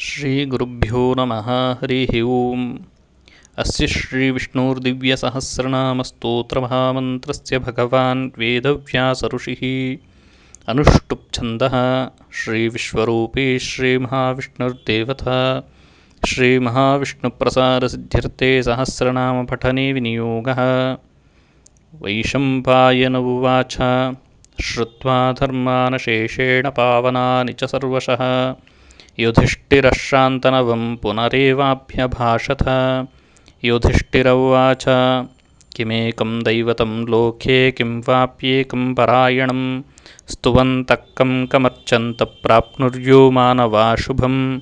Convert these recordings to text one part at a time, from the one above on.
श्रीगुरुभ्यो नमः हरिः ओम्। अस्य श्रीविष्णोर्दिव्यसहस्रनामस्तोत्रमहामन्त्रस्य भगवान् वेदव्यासऋषिः। अनुष्टुप्छन्दः श्रीविश्वरूपी श्रीमहाविष्णुर्देवता। श्रीमहाविष्णुप्रसादसिद्ध्यर्थे सहस्रनामपठने विनियोगः। वैशम्पायन उवाच श्रुत्वा धर्मानशेषेण पावनानि च सर्वशः युधिष्ठिरः शान्तनवं पुनरेवाभ्यभाषत। युधिष्ठिर उवाच किमेकं दैवतं लोके किं वाप्येकं परायणं। स्तुवन्तः कं कमर्चन्तः प्राप्नुर्यो मानवा शुभं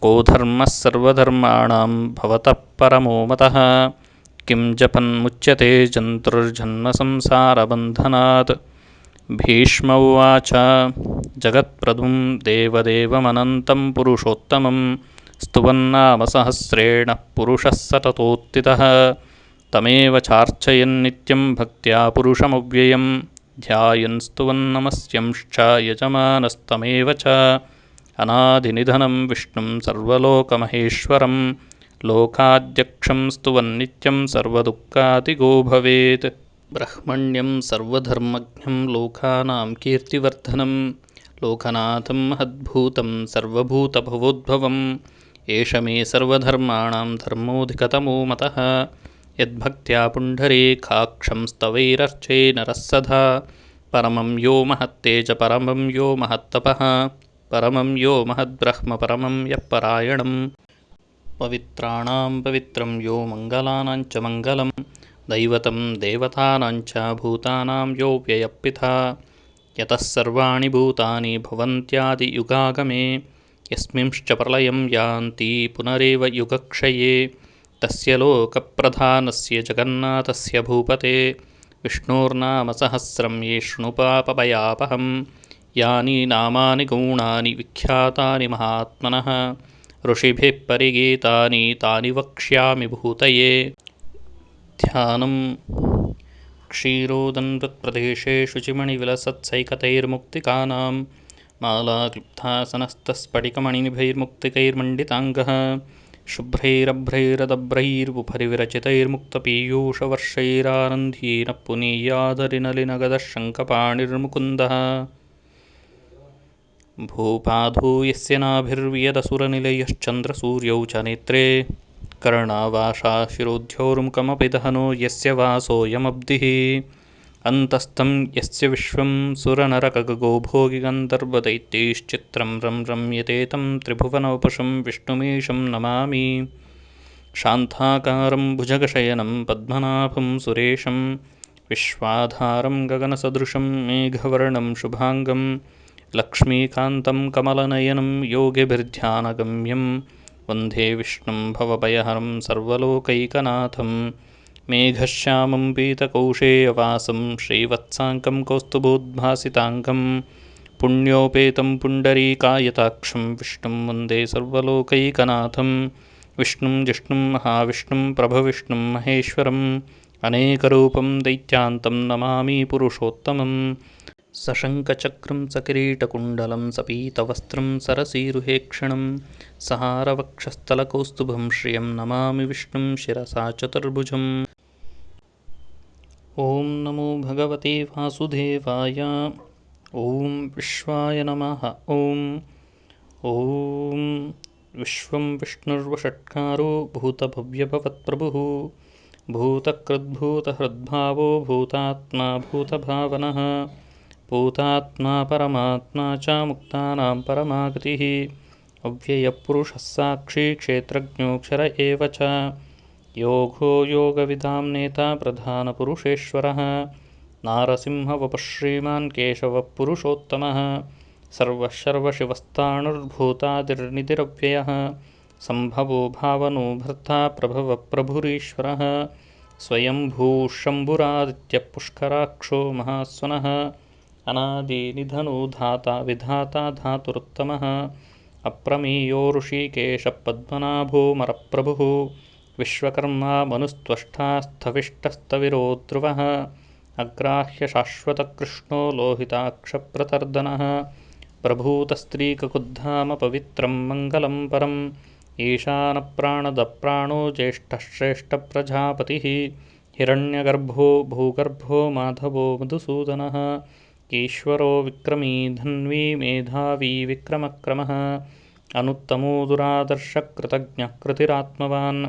को धर्मः सर्वधर्माणां भवतः परमो मतः। किं जपन्मुच्यते जन्तुर्जन्मसंसारबन्धनात् भीष्म उवाच जगत्प्रदुं देवदेवमनन्तं पुरुषोत्तमं स्तुवन्नामसहस्रेण पुरुषः सततोत्थितः। तमेव चार्चयन्नित्यं भक्त्या पुरुषमव्ययं ध्यायन् स्तुवन्नमस्यंश्च यजमानस्तमेव च। अनादिनिधनं विष्णुं सर्वलोकमहेश्वरं लोकाध्यक्षं स्तुवन्नित्यं सर्वदुःखादिगो भवेत् ब्रह्मण्यं सर्वधर्मज्ञं लोकानां कीर्तिवर्धनं लोकनाथं महद्भूतं सर्वभूतभवोद्भवम् एष मे सर्वधर्माणां धर्मोऽधिकतमो मतः। यद्भक्त्या पुण्डरीकाक्षं स्तवैरर्चे नरः सदा। परमं यो महत्ते च परमं यो महत्तपः। परमं यो महद्ब्रह्म परमं यः परायणं पवित्राणां पवित्रं यो मङ्गलानाञ्च मङ्गलम् दैवतं देवतानाञ्च भूतानां यो व्ययपिता यतः सर्वाणि भूतानि भवन्त्यादियुगागमे यस्मिंश्च प्रलयं यान्ति पुनरेव युगक्षये। तस्य लोकप्रधानस्य जगन्नाथस्य भूपते विष्णोर्नामसहस्रं ये शृणुपापभयापहं यानि नामानि गौणानि विख्यातानि महात्मनः ऋषिभिः परिगीतानि तानि वक्ष्यामि भूतये ध्यानं क्षीरोदन्वत्प्रदेशे शुचिमणिविलसत्सैकतैर्मुक्तिकानां मालाक्लिप्तासनस्तस्फटिकमणिनिभैर्मुक्तिकैर्मण्डिताङ्गः शुभ्रैरभ्रैरदभ्रैर्बुभरि विरचितैर्मुक्तपीयूषवर्षैरानन्दीनः पुनीयादरिनलिनगदः शङ्खपाणिर्मुकुन्दः भूपाधो यस्य नाभिर्वियदसुरनिलयश्चन्द्रसूर्यौ च नेत्रे कर्णावाशाशिरोध्योर्मुखमपि दहनो यस्य वासोऽयमब्धिः अन्तस्थं यस्य विश्वं सुरनरकगो भोगिगन्धर्वदैत्यैश्चित्रं रं रम्यते तं त्रिभुवनवपुषं विष्णुमीशं नमामि। शान्ताकारं भुजगशयनं पद्मनाभं सुरेशं विश्वाधारं गगनसदृशं मेघवर्णं शुभाङ्गं लक्ष्मीकान्तं कमलनयनं योगिभिर्ध्यानगम्यं वन्दे विष्णुं भवभयहरं सर्वलोकैकनाथं। मेघश्यामं पीतकौशेयवासं श्रीवत्साङ्कं कौस्तुभोद्भासिताङ्गं पुण्योपेतं पुण्डरीकायताक्षं विष्णुं वन्दे सर्वलोकैकनाथं। विष्णुं जिष्णुं महाविष्णुं प्रभविष्णुं महेश्वरम् अनेकरूपं दैत्यान्तं नमामि पुरुषोत्तमम् सशङ्खचक्रं सकिरीटकुण्डलं सपीतवस्त्रं सरसीरुहेक्षणं सहारवक्षस्थलकौस्तुभं श्रियं नमामि विष्णुं शिरसा चतुर्भुजम्। ॐ नमो भगवते वासुदेवाय। ॐ विश्वाय नमः। ॐ। ॐ। विश्वं विष्णुर्वषट्कारो भूतभव्यभवत्प्रभुः। भूतकृद्भूतहृद्भावो भूतात्मा भूतभावनः भूतात्मा परमात्मा च मुक्तानां परमागतिः। अव्ययपुरुषः साक्षी क्षेत्रज्ञोऽक्षर एव च। योगो योगविदां नेता प्रधानपुरुषेश्वरः। नारसिंहवपः श्रीमान् केशवः पुरुषोत्तमः सर्वः सर्वशिवस्ताणुर्भूतादिर्निधिरव्ययः सम्भवो भावनो भर्ता प्रभवप्रभुरीश्वरः। स्वयंभूः शम्भुरादित्यः पुष्कराक्षो महास्वनः अनादिनिधनो धाता विधाता धातुरुत्तमः। अप्रमेयो ऋषिकेशपद्मनाभोमरप्रभुः विश्वकर्मा मनुस्त्वष्टास्थविष्टस्तविरो ध्रुवः अग्राह्यशाश्वतकृष्णो लोहिताक्षप्रतर्दनः। प्रभूतस्त्रीककुद्धामपवित्रं मङ्गलं परम्। ईशानप्राणदप्राणो ज्येष्ठश्रेष्ठप्रजापतिः। हिरण्यगर्भो भूगर्भो माधवो मधुसूदनः ईश्वरो विक्रमी धन्वी मेधावी विक्रमक्रमः। अनुत्तमो दुरादर्शकृतज्ञकृतिरात्मवान्।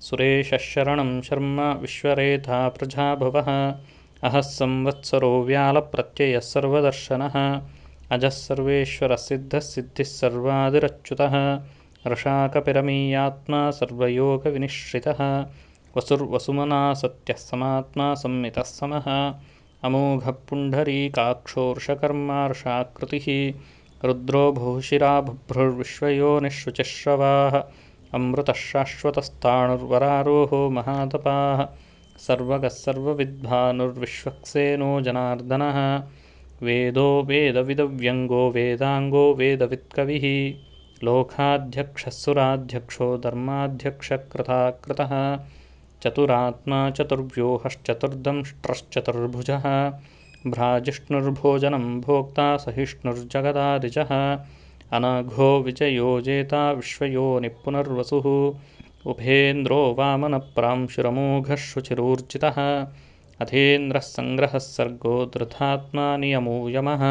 सुरेशशरणं शर्म विश्वरेधा प्रजाभवः। अहः संवत्सरो व्यालप्रत्ययः सर्वदर्शनः। अजः सर्वेश्वरसिद्धः सर्वादिरच्युतः। रशाकपिरमीयात्मा सर्वयोगविनिश्रितः। वसुर्वसुमना सत्यः समात्मा संमितः समः अमोघपुण्डरीकाक्षोर्षकर्मार्षाकृतिः रुद्रो बहुशिरा बुभ्रुर्विश्वयोनिःशुचिश्रवाः अमृतः शाश्वतस्ताणुर्वरारोहो महातपाः सर्वगः सर्वविद्भानुर्विश्वक्सेनो जनार्दनः वेदो वेदविदव्यङ्गो वेदाङ्गो वेदवित्कविः लोकाध्यक्षः धर्माध्यक्षकृताकृतः चतुरात्मा चतुर्व्यूहश्चतुर्दंष्ट्रश्चतुर्भुजः भ्राजिष्णुर्भोजनं भोक्ता सहिष्णुर्जगदादिजः अनघो विजयो जेता विश्वयोनिपुनर्वसुः उभेन्द्रो वामनप्रांशुरमोघः शुचिरूर्जितः अथेन्द्रः सङ्ग्रहः सर्गो दृधात्मा नियमो यमः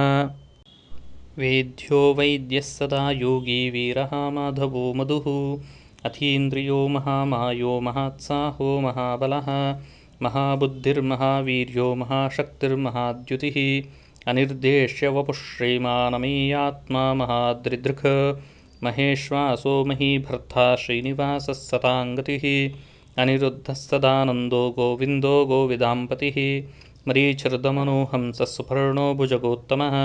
वेद्यो वैद्यः सदा योगी वीरः माधवो मधुः अथीन्द्रियो महामायो महात्साहो महाबलः महाबुद्धिर्महावीर्यो महाशक्तिर्महाद्युतिः अनिर्देश्यवपुः श्रीमानमीयात्मा महाद्रिदृक् महेश्वासो महीभर्ता श्रीनिवासः सताङ्गतिः अनिरुद्धः सदानन्दो गोविन्दो गोविदाम्पतिः मरीचिर्दमनोहंसः सुपर्णो भुजगोत्तमः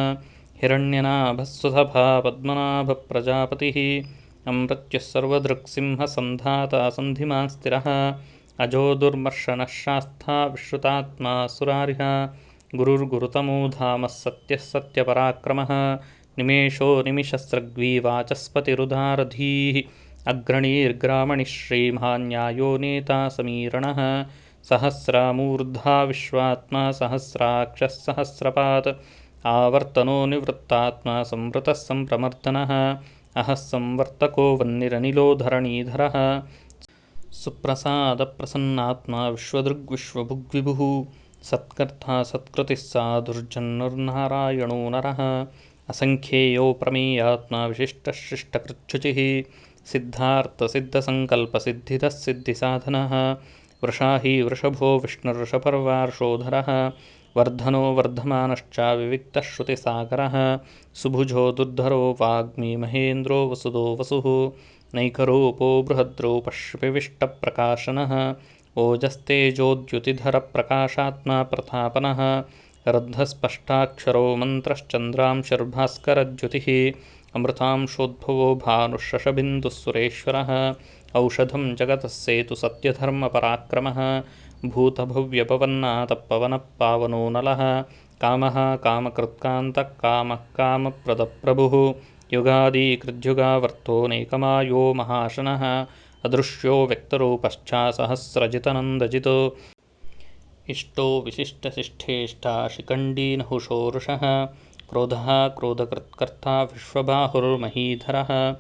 हिरण्यनाभस्वसभा पद्मनाभप्रजापतिः अमृत्युः सर्वदृक्सिंहसन्धाता सन्धिमान् स्थिरः अजो दुर्मर्शनः शास्था विश्रुतात्मा सुरारिः गुरुर्गुरुतमो धामः सत्यः सत्यपराक्रमः निमेषो निमिषस्रग्वीवाचस्पतिरुदारधीः अग्रणीर्ग्रामणिः श्रीमान्यायो नेता समीरणः सहस्रामूर्धा विश्वात्मा सहस्राक्षः सहस्रपात् आवर्तनो निवृत्तात्मा संवृतः सम्प्रमर्दनः अहः संवर्तको वह्निरनिलो धरणीधरः। सुप्रसादप्रसन्नात्मा विश्वदृग्विश्वभुग्विभुः। सत्कर्ता सत्कृतिः सा दुर्जन्नुर्नारायणो नरः। असङ्ख्येयो प्रमेयात्मा विशिष्टशिष्टकृच्छुचिः। सिद्धार्थसिद्धसङ्कल्पसिद्धितः सिद्धिसाधनः। वृषाही वृषभो विष्णुर्षपर्वार्षोधरः वर्धनो वर्धमानश्चाविविक्तश्रुतिसागरः सुभुजो दुर्धरो वाग्मी महेन्द्रो वसुदो वसुः। नैकरूपो बृहद्रूपश्विविष्टप्रकाशनः ओजस्तेजोद्युतिधरप्रकाशात्मा प्रतापनः रद्धस्पष्टाक्षरो मन्त्रश्चन्द्रांशुर्भास्करद्युतिः अमृतांशोद्भवो भानुशशबिन्दुः सुरेश्वरः। औषधं जगतः सेतुसत्यधर्मपराक्रमः भूतभव्यपवन्नातपवनः पावनो नलः कामः कामकृत्कान्तः कामः कामप्रदप्रभुः युगादीकृद्युगावर्तोऽनेकमायो महाशनः। अदृश्यो व्यक्तरूपश्चासहस्रजितनन्दजितो। इष्टो विशिष्टशिष्ठेष्टा शिखण्डीनहुषोरुषः क्रोधः क्रोधकृत्कर्ता विश्वबाहुर्महीधरः।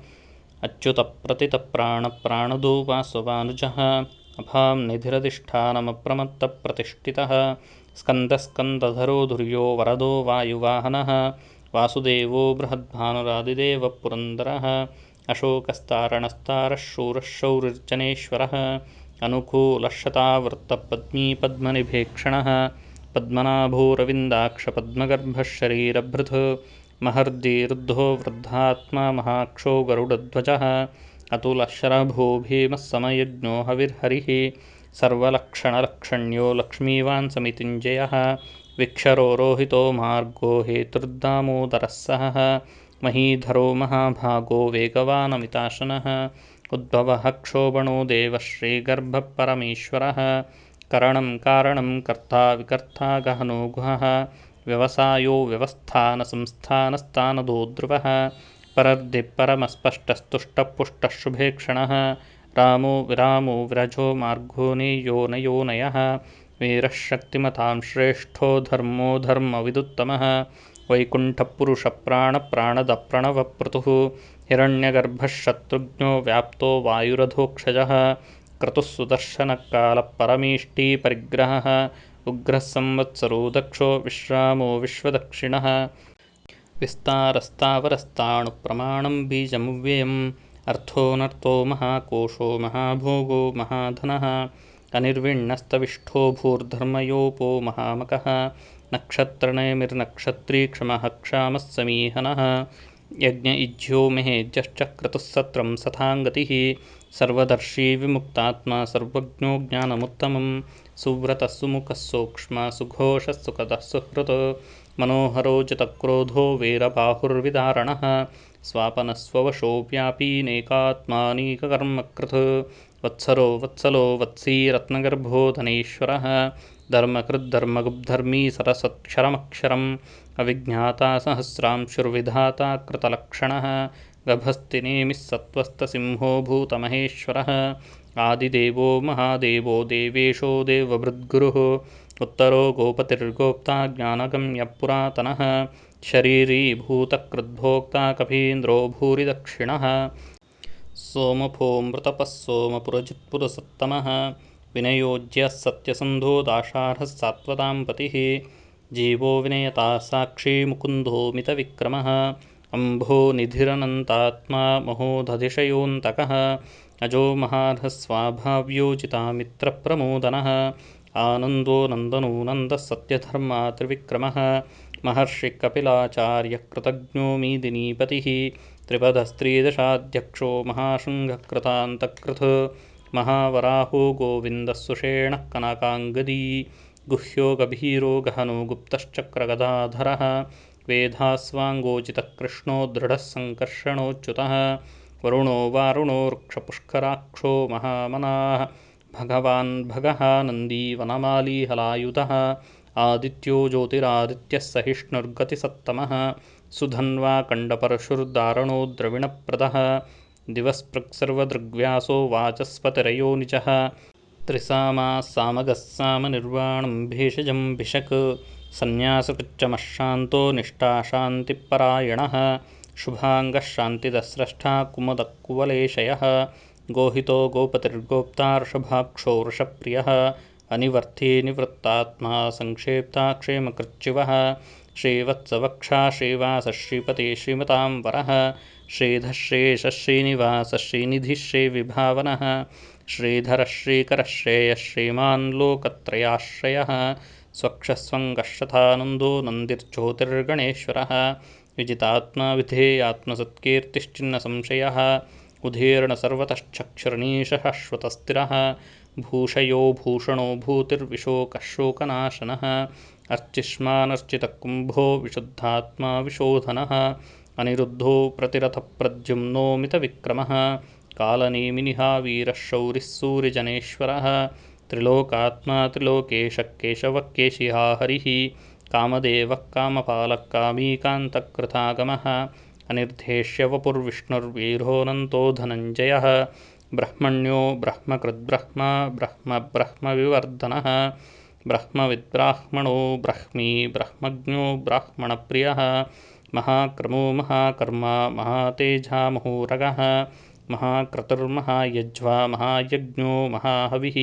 अच्युतप्रतितप्राणप्राणदो वासवानुजः अभां निधिरधिष्ठानमप्रमत्तप्रतिष्ठितः। स्कन्दस्कन्दधरो धुर्यो वरदो वायुवाहनः। वासुदेवो बृहद्भानुरादिदेवः पुरन्दरः। अशोकस्तारणस्तारः शूरः शौरिर्जनेश्वरः अनुकूलशतावृत्तपद्मीपद्मनिभेक्षणः। पद्मनाभोरविन्दाक्षपद्मगर्भः शरीरभृत् महर्दिरुद्धो वृद्धात्मा महाक्षो गरुडध्वजः अतुलशरभो भीमः समयज्ञो हविर्हरिः। सर्वलक्षणलक्षण्यो लक्ष्मीवान् समितिञ्जयः विक्षरो रोहितो मार्गो हेतुर्दामोदरः सहः। महीधरो महाभागो वेगवानमिताशनः। उद्भवः क्षोभणो देवः श्रीगर्भः परमेश्वरः करणं कारणं कर्ता विकर्ता गहनो गुहः। व्यवसायो व्यवस्थानसंस्थानस्तानदो ध्रुवः परर्दिपरमस्पष्टस्तुष्टपुष्टः शुभेक्षणः रामो विरामो व्रजो मार्गो नेयोनयोनयः वीरः शक्तिमतां श्रेष्ठो धर्मो धर्मविदुत्तमः। वैकुण्ठपुरुषप्राणप्राणदप्रणवप्रतुः। हिरण्यगर्भः शत्रुघ्नो व्याप्तो वायुरधोक्षजः। क्रतुः सुदर्शनकालपरमेष्टिपरिग्रहः उग्रः संवत्सरो दक्षो विश्रामो विश्वदक्षिणः विस्तारस्तावरस्ताणुप्रमाणं बीजमव्ययम्। अर्थोऽनर्थो महाकोशो महाभोगो महाधनः। अनिर्विण्णस्तविष्ठो भूर्धर्मयोपो महामकः। नक्षत्रनयमिर्नक्षत्री क्षमः समीहनः यज्ञ इज्यो महेज्यश्च क्रतुः सत्रं सथाङ्गतिः। सर्वदर्शी विमुक्तात्मा सर्वज्ञो ज्ञानमुत्तमं सुव्रतः सुमुखः सूक्ष्म सुघोषः सुखदः सुहृत् मनोहरो जितक्रोधो वीरबाहुर्विदारणः स्वापनस्ववशो व्यापीनेकात्मानीककर्मकृत् वत्सरो वत्सलो वत्सी रत्नगर्भो धनेश्वरः धर्मकृद्धर्मगुब्धर्मी सरसत्क्षरमक्षरम् अविज्ञाता सहस्रांशुर्विधाता कृतलक्षणः गभस्तिनेमिः सत्त्वस्तसिंहो भूतमहेश्वरः आदिदेवो महादेवो देवेशो देवभृद्गुरुः उत्तरो गोपतिर्गोप्ता ज्ञानगम्यपुरातनः शरीरीभूतकृद्भोक्ता कपीन्द्रो भूरिदक्षिणः। सोमफोऽमृतपः सोमपुरजित्पुरसत्तमः विनयोज्यः सत्यसन्धो सात्वतां पतिः जीवो विनयता साक्षी मुकुन्दो मितविक्रमः अम्भो निधिरनन्तात्मा महोदधिशयोऽन्तकः अजो महार्हस्वाभाव्योजितामित्रप्रमोदनः आनन्दो नन्दनो नन्दः सत्यधर्मा त्रिविक्रमः महर्षिकपिलाचार्यकृतज्ञो मीदिनीपतिः त्रिपदस्त्रीदशाध्यक्षो महाशृङ्गकृतान्तकृत् महावराहो गोविन्दः कनकाङ्गदी गुह्यो गभीरो गहनो गुप्तश्चक्रगदाधरः वेधास्वाङ्गोचितकृष्णो दृढः सङ्कर्षणोच्युतः वरुणो वारुणो वृक्षपुष्कराक्षो महामनाः भगवान् भगः नन्दी वनमालीहलायुधः आदित्यो ज्योतिरादित्यः सहिष्णुर्गतिसत्तमः सुधन्वा कण्डपरशुर्दारणो द्रविणप्रदः दिवस्पृक्सर्वदृग्व्यासो वाचस्पतिरयोनिजः त्रिसामाः सामगः सामनिर्वाणं भेषजं भिषक् सन्न्यासकृच्चमशान्तो निष्ठाशान्तिपरायणः शुभाङ्गः शान्तिदस्रष्टा कुमुदकुवलेशयः गोहितो गोपतिर्गोप्तार्षभाक्षो वृषप्रियः अनिवर्थी निवृत्तात्मा संक्षेप्ता क्षेमकृच्युवः श्रीवत्सवक्षा श्रीवासः श्रीपते श्रीमतां वरः श्रीधः श्रीशः श्रीनिवासः श्रीनिधिः श्रीविभावनः श्रीधरः श्रीकरः श्रेयः श्रीमान् लोकत्रयाश्रयः स्वक्षस्वङ्गशथानन्दो नन्दिर्ज्योतिर्गणेश्वरः विजितात्मा विधेयात्मसत्कीर्तिश्चिन्नसंशयः उदीर्णसर्वतश्चक्षुर्नीशः श्वतस्थिरः भूषयो भूषणो भूतिर्विशोकः शोकनाशनः अर्चिष्मानर्चितकुम्भो विशुद्धात्मा विशोधनः अनिरुद्धो प्रतिरथप्रद्युम्नो मितविक्रमः कालनेमिनिहा वीरः शौरिः सूर्यजनेश्वरः त्रिलोकात्मा त्रिलोकेशः केशवः केशिहा हरिः कामदेवः कामपालः कामीकान्तकृतागमः अनिर्धेष्य वपुर्विष्णुर्वीरोऽनन्तो धनञ्जयः। ब्रह्मण्यो ब्रह्मकृद्ब्रह्म ब्रह्मब्रह्मविवर्धनः ब्रह्मविद्ब्राह्मणो ब्रह्मी ब्रह्मज्ञो ब्राह्मणप्रियः। महाक्रमो महाकर्मा महातेजामहोरगः महाक्रतुर्महायज्वा महायज्ञो महाहविः।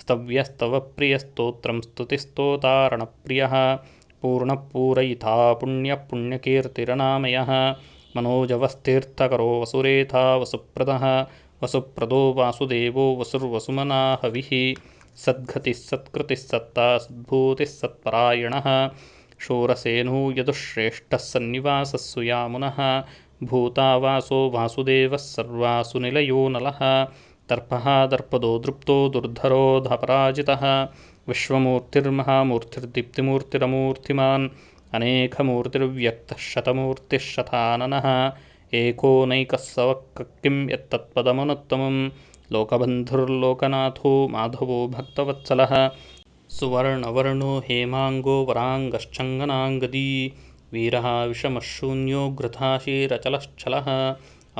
स्तव्यस्तवप्रियस्तोत्रं स्तुतिस्तोतारणप्रियः। पूर्णपूरयिता पुण्यपुण्यकीर्तिरनामयः मनोजवस्तीर्थकरो वसुरेथा वसुप्रदः वसुप्रदो वासुदेवो वसुर्वसुमना हविः सद्गतिः सत्कृतिः सत्ता सद्भूतिः सत्परायणः शोरसेनो यदुश्रेष्ठः सन्निवासः सुयामुनः भूतावासो वासुदेवः सर्वासु निलयो नलः दर्पः दर्पदो दृप्तो दुर्धरोधपराजितः विश्वमूर्तिर्महामूर्तिर्दीप्तिमूर्तिरमूर्तिमान् अनेकमूर्तिर्व्यक्तः शतमूर्तिः शताननः एकोनैकः सवक् किं यत्तत्पदमनुत्तमं लोकबन्धुर्लोकनाथो माधवो भक्तवत्सलः सुवर्णवर्णो हेमाङ्गो वराङ्गश्चङ्गनाङ्गदी वीरः विषमशून्यो घृताशीरचलश्चलः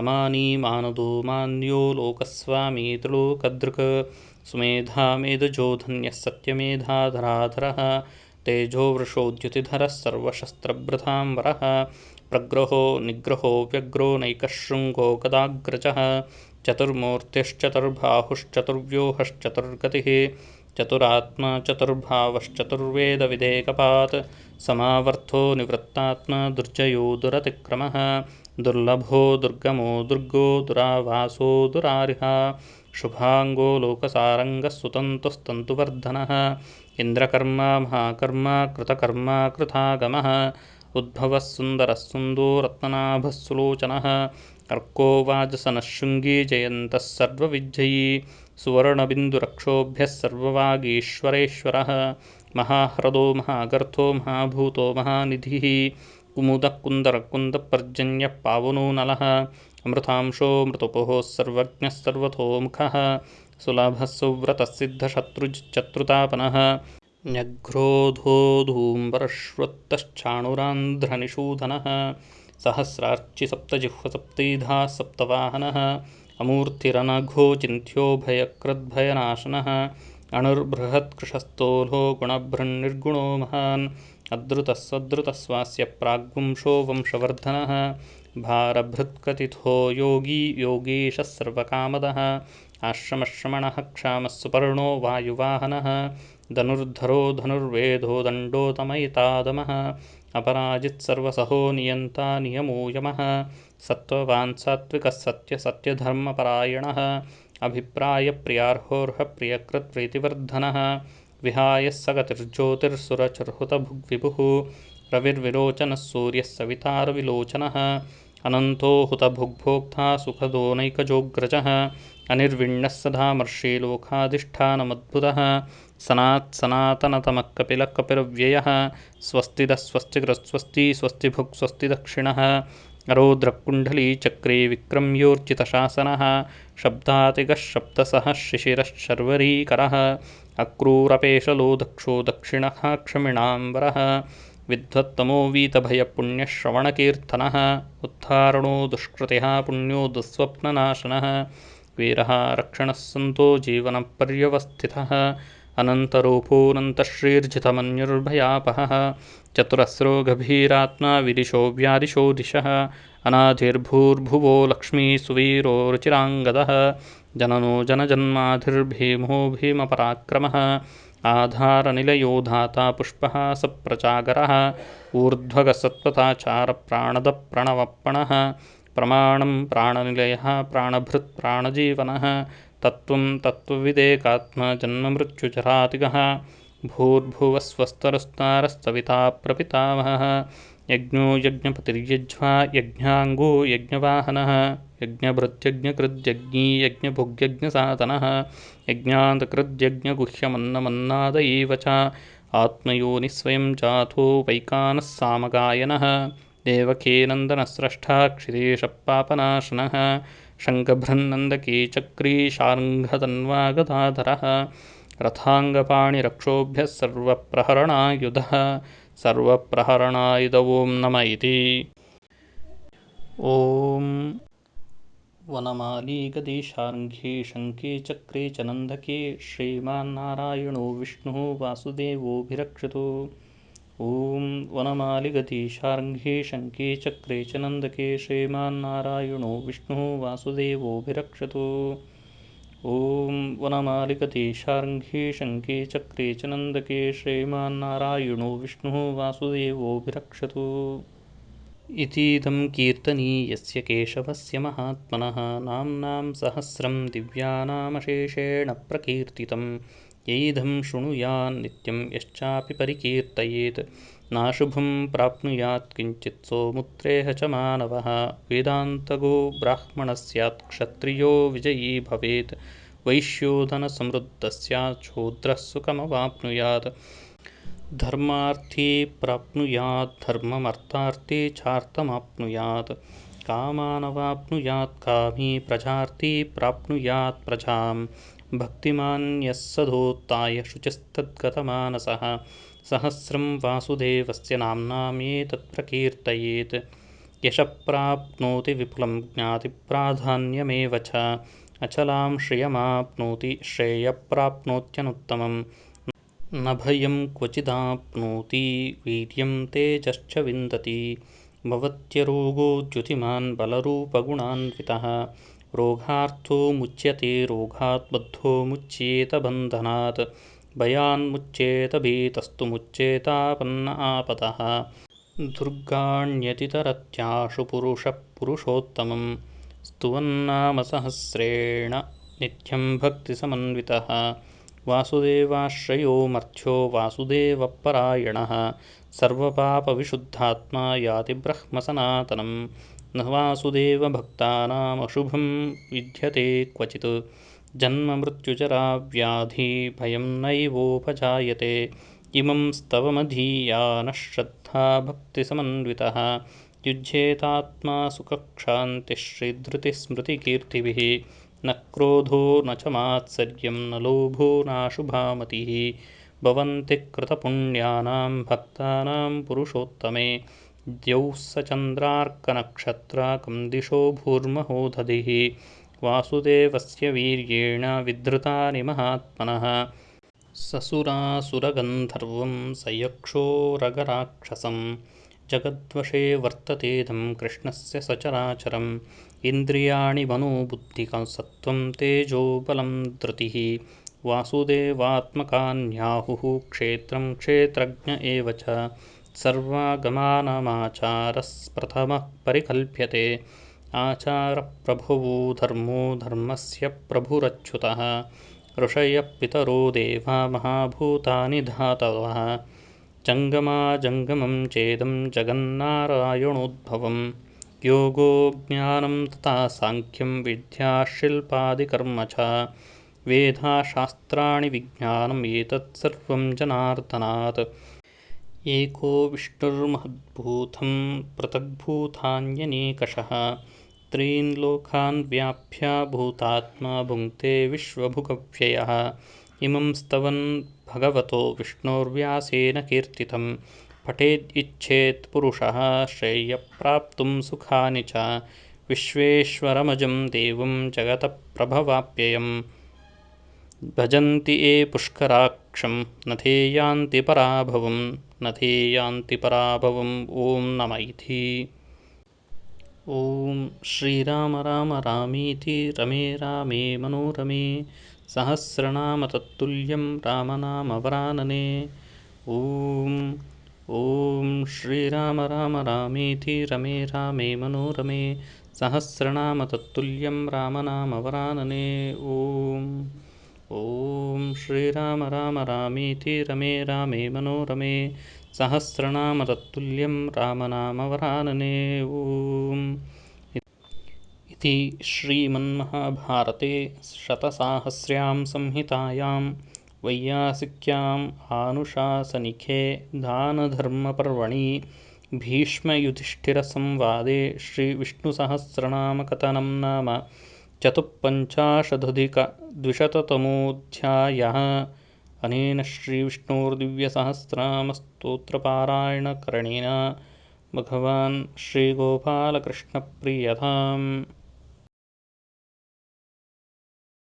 अमानी मानदो मान्यो लोकस्वामी त्रिलोकदृक् सुमेधा मेधजो धन्यः सत्यमेधाधराधरः तेजोवृषोद्युतिधरः सर्वशस्त्रभृतां वरः। प्रग्रहो निग्रहो व्यग्रो नैकशृङ्गो गदाग्रजः। चतुर्मूर्तिश्चतुर्बाहुश्चतुर्व्यूहश्चतुर्गतिः। चतुरात्मा चतुर्भावश्चतुर्वेदविधेकपात् समावर्थो निवृत्तात्मा दुर्जयो दुरतिक्रमः। दुर्लभो दुर्गमो दुर्गो दुरावासो दुरारिहा। शुभाङ्गो लोकसारङ्गः सुतन्तुस्तन्तुवर्धनः। इन्द्रकर्मा महाकर्मा कृतकर्मा कृतागमः उद्भवः सुन्दरः सुन्दो रत्ननाभः सुलोचनः अर्को वाजसनः शृङ्गी जयन्तः सर्वविजयी सुवर्णबिन्दुरक्षोभ्यः सर्ववागीश्वरेश्वरः महाह्रदो महागर्थो महाभूतो महानिधिः कुमुदः पावनो नलः अमृतांशो मृतुपोः सर्वज्ञः सर्वतोमुखः सुलभः सुव्रतः सिद्धशत्रुश्चत्रुतापनः न्यघ्रोधोधूम्बरश्वत्तश्चाणुरान्ध्रनिषूदनः सहस्रार्चिसप्तजिह्वसप्तैधा सप्तवाहनः। अमूर्तिरनघो चिन्त्योभयकृद्भयनाशनः। अणुर्बृहत्कृशस्थोलो गुणभृन्निर्गुणो महान्। अद्रुतः सद्रुतस्वास्य प्राग्वंशो वंशवर्धनः। भारभृत्कथितो योगी योगीशः सर्वकामदः आश्रमश्रमणः क्षामः सुपर्णो वायुवाहनः धनुर्धरो धनुर्वेदो दण्डोतमयितादमः अपराजित्सर्वसहो नियन्ता नियमो यमः सत्त्ववान् सात्विकः सत्यसत्यधर्मपरायणः अभिप्रायप्रियार्होर्हप्रियकृत्प्रीतिवर्धनः विहाय स गतिर्ज्योतिर्सुरचर्हुतभुग्विभुः रविर्विलोचनः सूर्यः सवितारविलोचनः अनन्तो हुतभुग्भोक्ता सुखदोनैकजोऽग्रजः अनिर्विण्णः सदामर्षि लोकाधिष्ठानमद्भुतः सनात्सनातनतमः कपिलः कपिलव्ययः स्वस्तिदः स्वस्तिकृत्स्वस्ति स्वस्तिभुक् स्वस्तिदक्षिणः। रौद्रकुण्डलीचक्रे विक्रम्योर्जितशासनः शब्दातिगः शब्दसः शिशिरश्शर्वरीकरः अक्रूरपेशलो दक्षो दक्षिणः क्षमिणाम्बरः विद्वत्तमो वीतभयपुण्यश्रवणकीर्तनः। उत्थारणो दुष्कृतिः पुण्यो दुःस्वप्ननाशनः वीरः रक्षणः सन्तो जीवनपर्यवस्थितः। अनन्तरूपोऽनन्तश्रीर्जितमन्युर्भयापहः चतुरस्रो गभीरात्मा विदिशो व्यादिशो दिशः। अनाधिर्भूर्भुवो लक्ष्मी सुवीरो रुचिराङ्गदः। जननो जनजन्माधिर्भीमो भीमपराक्रमः। आधारनिलयो धाता पुष्पः सप्रचागरः। ऊर्ध्वगसत्त्वताचारप्राणदप्रणवप्पणः प्रमाणं प्राणनिलयः प्राणभृत्प्राणजीवनः तत्त्वं तत्त्वविदेकात्मा जन्ममृत्युचरातिगः भूर्भुवस्वस्तरस्तारस्तविता प्रपितामहः यज्ञो यज्ञपतिर्यज्वा यज्ञाङ्गो यज्ञवाहनः यज्ञभृत्यज्ञकृद्यज्ञी यज्ञभुग्यज्ञसाधनः यज्ञान्तकृद्यज्ञगुह्यमन्नमन्नाद एव च आत्मयोनिस्वयं जातो वैकानः सामगायनः देवकीनन्दनस्रष्टा क्षितीशपापनाशनः शङ्खभृन्नन्दकी चक्रीशार्ङ्घतन्वागदाधरः रथाङ्गपाणिरक्षोभ्यः सर्वप्रहरणायुधः सर्वप्रहरणायुध ॐ नम इति। ॐ वनमाली गदीशार्ङ्घी शङ्खे चक्रे च नन्दके श्रीमान्नारायणो विष्णुः वासुदेवोऽभिरक्षतु ॐ वनमालिगदीशार्ङ्घे शङ्खे चक्रे च नन्दके श्रीमान्नारायणो विष्णुः वासुदेवोऽभिरक्षतु ॐ वनमालिगदीशार्ङ्घे शङ्खे चक्रे च नन्दके श्रीमान्नारायणो विष्णुः वासुदेवोऽभिरक्षतु इतीदं कीर्तनीयस्य केशवस्य महात्मनः नाम्नां सहस्रं दिव्यानामशेषेण प्रकीर्तितं यैधं शृणुयान्नित्यं यश्चापि परिकीर्तयेत्। नाशुभं प्राप्नुयात् किञ्चित् सोमुत्रेह च मानवः। वेदान्तगो ब्राह्मणः स्यात् क्षत्रियो विजयी भवेत्। वैश्योधनसमृद्धः स्यात् शूद्रः सुखमवाप्नुयात्। धर्मार्थी प्राप्नुयात् धर्ममर्थार्थी चार्थमाप्नुयात्। कामानवाप्नुयात् कामी प्रजार्थी प्राप्नुयात् प्रजां भक्तिमान् यः सधोत्ताय शुचिस्तद्गतमानसः। सहस्रं वासुदेवस्य नाम्नामेतत् प्रकीर्तयेत्। यशप्राप्नोति विपुलं ज्ञातिप्राधान्यमेव च। अचलां श्रियमाप्नोति श्रेयप्राप्नोत्यनुत्तमम्। न भयं क्वचिदाप्नोति वीर्यं तेजश्च विन्दति। भवत्यरोगो द्युतिमान् बलरूपगुणान्वितः रोगार्थो मुच्यते रोगात् बद्धो मुच्येत बन्धनात् भयान्मुच्येत भीतस्तु मुच्येतापन्न आपदः। दुर्गाण्यतितरत्याशु पुरुषः पुरुषोत्तमं स्तुवन्नामसहस्रेण नित्यं भक्तिसमन्वितः। वासुदेवाश्रयो मर्थ्यो वासुदेवपरायणः सर्वपापविशुद्धात्मा याति ब्रह्मसनातनं न वासुदेवभक्तानामशुभं विद्यते क्वचित्। जन्ममृत्युजराव्याधिभयं नैवोपजायते। इमं स्तवमधीयानः श्रद्धा भक्तिसमन्वितः। युज्येतात्मा सुखक्षान्तिश्रीधृतिस्मृतिकीर्तिभिः। न क्रोधो न च मात्सर्यं न लोभो नाशुभामतिः। भवन्ति कृतपुण्यानां भक्तानां पुरुषोत्तमे द्यौः स चन्द्रार्कनक्षत्राकं दिशो भूर्महो दधिः वासुदेवस्य वीर्येण विधृतानि महात्मनः ससुरासुरगन्धर्वं स यक्षोरगराक्षसं जगद्वशे वर्ततेदं कृष्णस्य सचराचरम्। इन्द्रियाणि मनोबुद्धिकसत्त्वं तेजोबलं धृतिः। वासुदेवात्मकान्याहुः क्षेत्रं क्षेत्रज्ञ एव च सर्वागमानमाचारस्प्रथमः परिकल्प्यते। आचारप्रभुवो धर्मो धर्मस्य प्रभुरच्युतः। ऋषयः पितरो देवा महाभूतानि धातवः। जङ्गमाजङ्गमं चेदं जगन्नारायणोद्भवम्। योगो ज्ञानं तथा साङ्ख्यं विद्याशिल्पादिकर्म च। वेदाशास्त्राणि विज्ञानम् एतत् सर्वं जनार्दनात् एको विष्णुर्महद्भूतं पृथग्भूतान्यनेकषः त्रीन् लोकान् व्याप्य भूतात्मा भुङ्क्ते विश्वभुगव्ययः। इमं स्तवन् भगवतो विष्णोर्व्यासेन कीर्तितं। पठेद् पुरुषः श्रेयःप्राप्तुं सुखानि च। विश्वेश्वरमजं देवं जगतः प्रभवाप्ययम् भजन्ति ये पुष्कराक्षं न ते यान्ति पराभवं न ते यान्ति पराभवम् ॐ नम इति ॐ श्रीराम राम रामीति रमे रामे मनोरमे सहस्रनाम तत्तुल्यं रामनामवरानने ॐ ॐ श्रीराम राम रामेति रमे रामे मनोरमे सहस्रनाम तत्तुल्यं रामनामवरानने ॐ ॐ श्रीराम राम रामेति रमे रामे मनोरमे सहस्रनाम तत्तुल्यं रामनामवरानने ॐ इति श्रीमन्महाभारते शतसाहस्र्यां संहितायां वैयासिक्याम् आनुशासनिके दानधर्मपर्वणि भीष्मयुधिष्ठिरसंवादे श्रीविष्णुसहस्रनामकथनं नाम चतुःपञ्चाशदधिकद्विशततमोऽध्यायः। अनेन श्रीविष्णोर्दिव्यसहस्रनामस्तोत्रपारायणकरणेन भगवान् श्रीगोपालकृष्णप्रियताम्